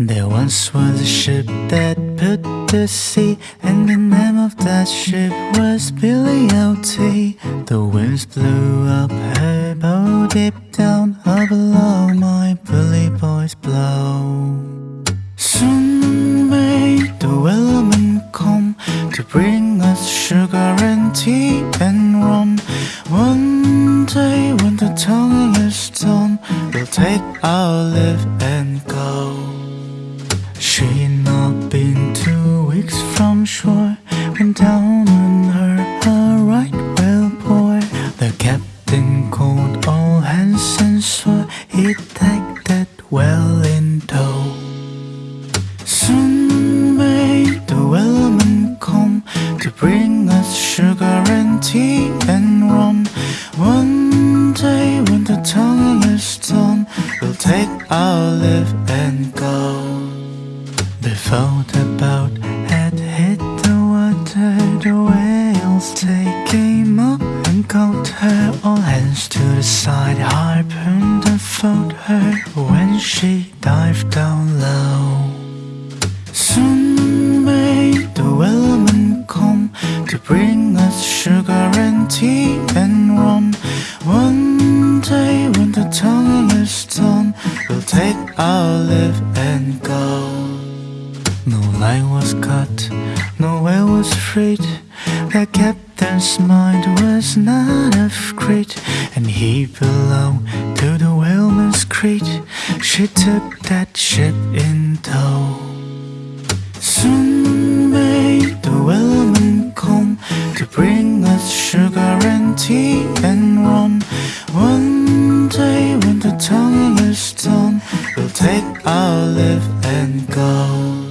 There once was a ship that put to sea, and the name of that ship was Billy o' Tea The winds blew up her bow deep down, up below my bully boys blow. Soon may the Wellerman come to bring us sugar and tea and rum. One day when the tonguing is done, we'll take our leave and go. From shore when down on her a right whale bore. The captain called all hands and swore he'd take that whale in tow. Soon may the Wellerman come to bring us sugar and tea and rum. One day when the tonguing is done, we'll take our leave and go. Before the boat had hit the the whales they came up and caught her. All hands to the side, harpooned and fought her when she dived down low. Soon may the Wellerman come to bring us sugar and tea and rum. One day when the tonguing is done, we'll take our leave and go. No line was cut, no whale was freed. The captain's mind was not of greed, and he belonged to the whaleman's creed. She took that ship in tow. Soon may the Wellerman come to bring us sugar and tea and rum. One day when the tonguing is done, we'll take our leave and go.